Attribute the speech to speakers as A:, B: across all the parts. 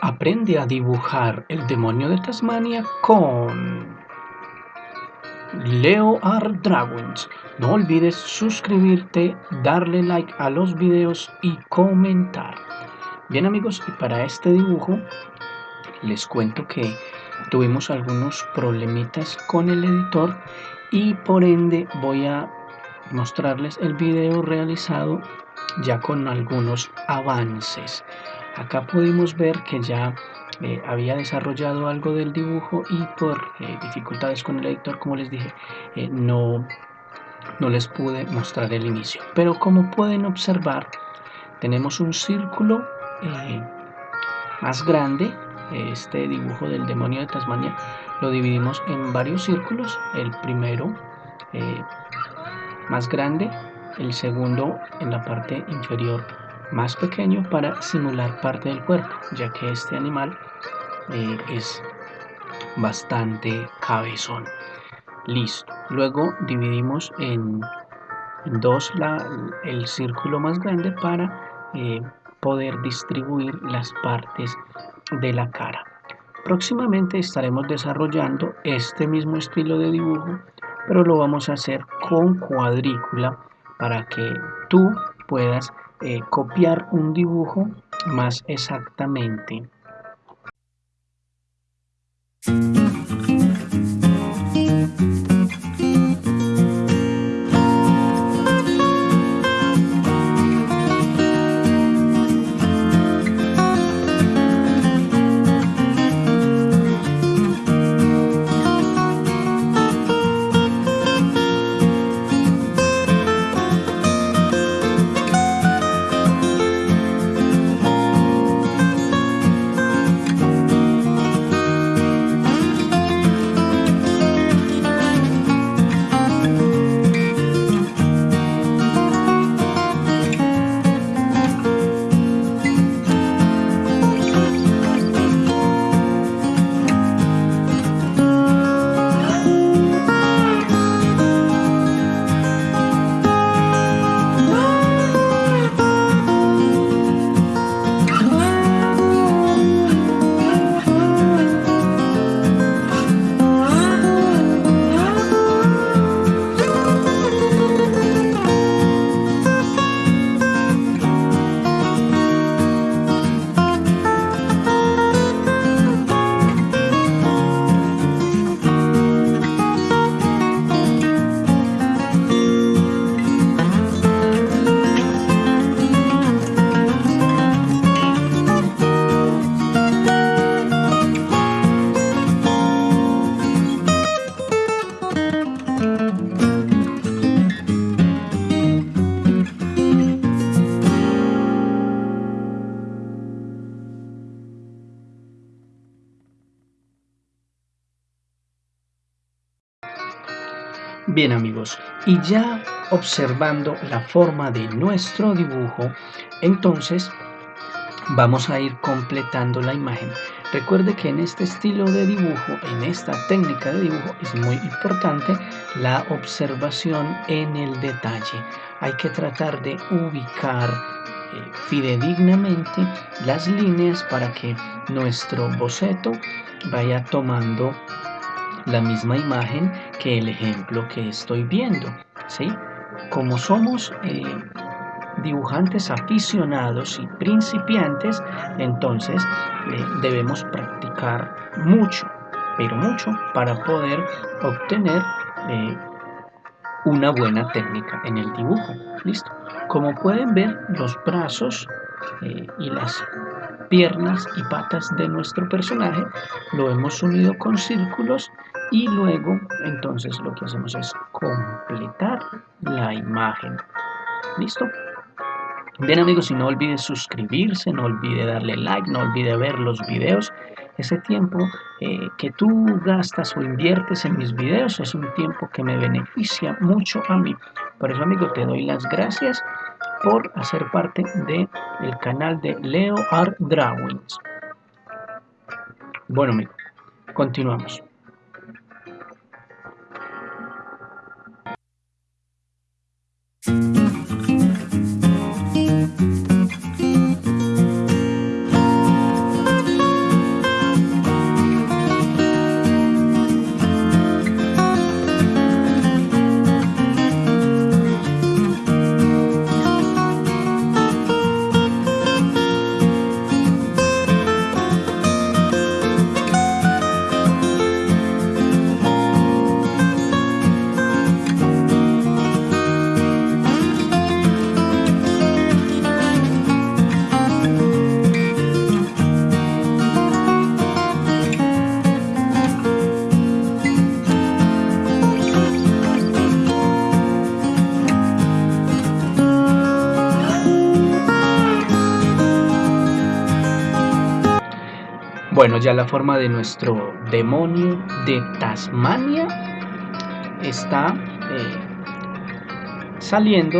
A: Aprende a dibujar el demonio de Tasmania con Leo Art Dragons. No olvides suscribirte, darle like a los videos y comentar. Bien amigos, y para este dibujo les cuento que tuvimos algunos problemitas con el editor y por ende voy a mostrarles el video realizado ya con algunos avances. Acá pudimos ver que ya eh, había desarrollado algo del dibujo y por eh, dificultades con el editor, como les dije, eh, no, no les pude mostrar el inicio. Pero como pueden observar, tenemos un círculo más grande. Este dibujo del demonio de Tasmania lo dividimos en varios círculos. El primero más grande, el segundo en la parte inferior más pequeño para simular parte del cuerpo, ya que este animal eh, es bastante cabezón. Listo. Luego dividimos en, dos el círculo más grande para eh, poder distribuir las partes de la cara. Próximamente estaremos desarrollando este mismo estilo de dibujo, pero lo vamos a hacer con cuadrícula para que tú puedas eh, copiar un dibujo más exactamente. Bien amigos, y ya observando la forma de nuestro dibujo, entonces vamos a ir completando la imagen. Recuerde que en este estilo de dibujo, en esta técnica de dibujo, es muy importante la observación en el detalle. Hay que tratar de ubicar eh, fidedignamente las líneas para que nuestro boceto vaya tomando la misma imagen que el ejemplo que estoy viendo. ¿sí? Como somos eh, dibujantes aficionados y principiantes, entonces eh, debemos practicar mucho, pero mucho, para poder obtener eh, una buena técnica en el dibujo. ¿Listo? Como pueden ver, los brazos y las piernas y patas de nuestro personaje lo hemos unido con círculos y luego entonces lo que hacemos es completar la imagen. Listo bien amigos y no olvide suscribirse no olvide darle like no olvide ver los videos. Ese tiempo eh, que tú gastas o inviertes en mis videos es un tiempo que me beneficia mucho a mí. Por eso amigo te doy las gracias por hacer parte del el canal de Leo Art Drawings bueno amigo continuamos Bueno, ya la forma de nuestro demonio de Tasmania está eh, saliendo.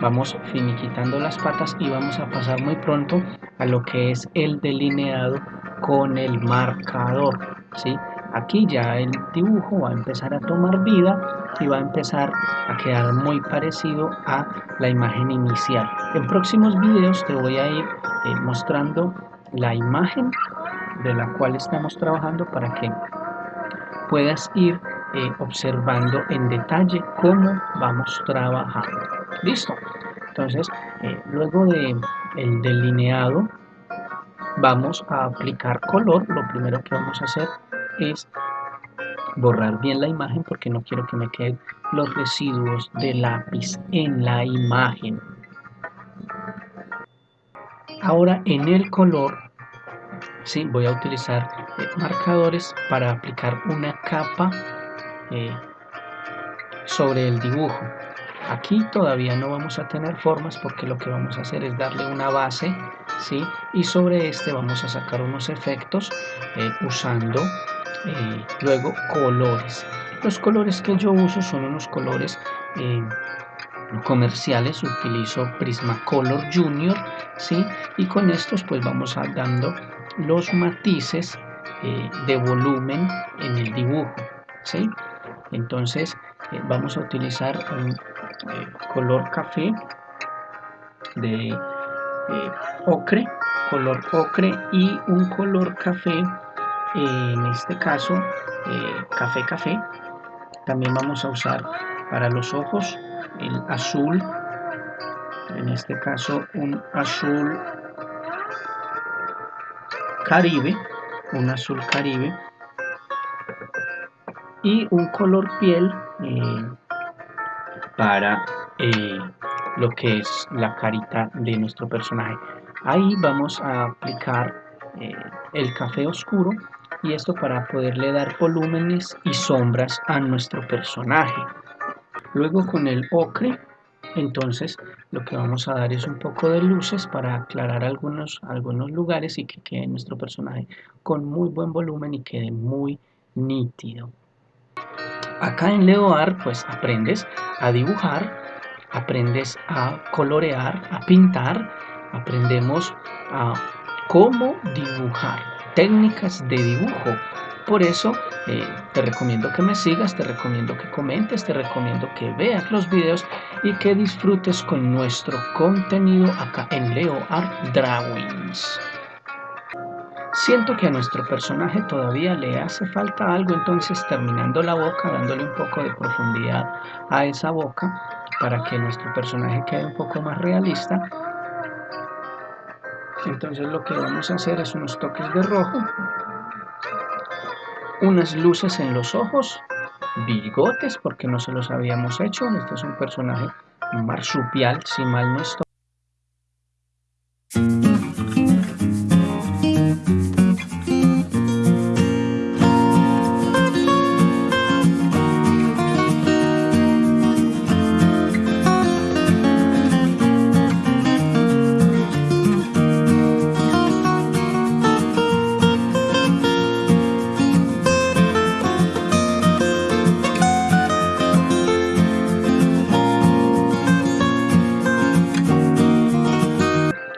A: Vamos finiquitando las patas y vamos a pasar muy pronto a lo que es el delineado con el marcador. ¿sí? Aquí ya el dibujo va a empezar a tomar vida y va a empezar a quedar muy parecido a la imagen inicial. En próximos videos te voy a ir eh, mostrando la imagen de la cual estamos trabajando para que puedas ir eh, observando en detalle cómo vamos trabajando. Listo. Entonces, eh, luego de el delineado, vamos a aplicar color. Lo primero que vamos a hacer es borrar bien la imagen porque no quiero que me queden los residuos de lápiz en la imagen. Ahora en el color ¿sí? voy a utilizar eh, marcadores para aplicar una capa eh, sobre el dibujo. Aquí todavía no vamos a tener formas porque lo que vamos a hacer es darle una base ¿sí? y sobre este vamos a sacar unos efectos eh, usando luego colores. Los colores que yo uso son unos colores comerciales utilizo Prismacolor Junior ¿sí? y con estos pues vamos a dando los matices eh, de volumen en el dibujo ¿sí? entonces eh, vamos a utilizar un eh, color café de ocre color ocre y un color café en este caso café café también vamos a usar para los ojos el azul en este caso un azul caribe, un azul caribe y un color piel eh, para eh, lo que es la carita de nuestro personaje. Ahí vamos a aplicar eh, el café oscuro y esto para poderle dar volúmenes y sombras a nuestro personaje. Luego con el ocre entonces lo que vamos a dar es un poco de luces para aclarar algunos, algunos lugares y que quede nuestro personaje con muy buen volumen y quede muy nítido. Acá en Leoar pues aprendes a dibujar, aprendes a colorear, a pintar, aprendemos a cómo dibujar, técnicas de dibujo, por eso eh, te recomiendo que me sigas, te recomiendo que comentes, te recomiendo que veas los videos y que disfrutes con nuestro contenido acá en Leo Art Drawings. Siento que a nuestro personaje todavía le hace falta algo, entonces terminando la boca, dándole un poco de profundidad a esa boca para que nuestro personaje quede un poco más realista. Entonces lo que vamos a hacer es unos toques de rojo unas luces en los ojos, bigotes, porque no se los habíamos hecho. Este es un personaje marsupial, si mal no estoy.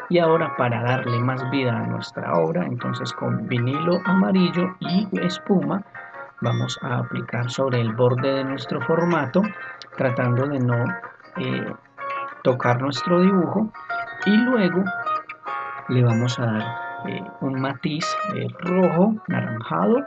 A: Y ahora para darle más vida a nuestra obra entonces con vinilo amarillo y espuma vamos a aplicar sobre el borde de nuestro formato tratando de no eh, tocar nuestro dibujo. Y luego le vamos a dar eh, un matiz rojo naranjado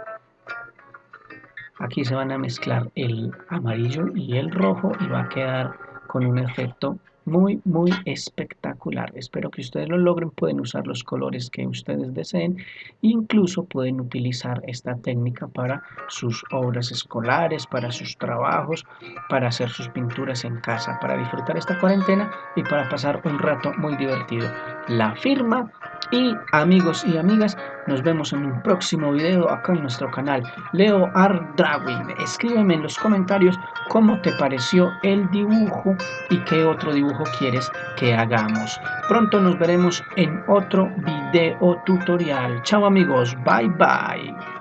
A: aquí se van a mezclar el amarillo y el rojo y va a quedar con un efecto muy muy espectacular. Espero que ustedes lo logren pueden usar los colores que ustedes deseen incluso pueden utilizar esta técnica para sus obras escolares para sus trabajos para hacer sus pinturas en casa para disfrutar esta cuarentena y para pasar un rato muy divertido. La firma Y amigos y amigas, nos vemos en un próximo video acá en nuestro canal Leo Art. Escríbeme en los comentarios cómo te pareció el dibujo y qué otro dibujo quieres que hagamos. Pronto nos veremos en otro video tutorial. Chao amigos, bye bye.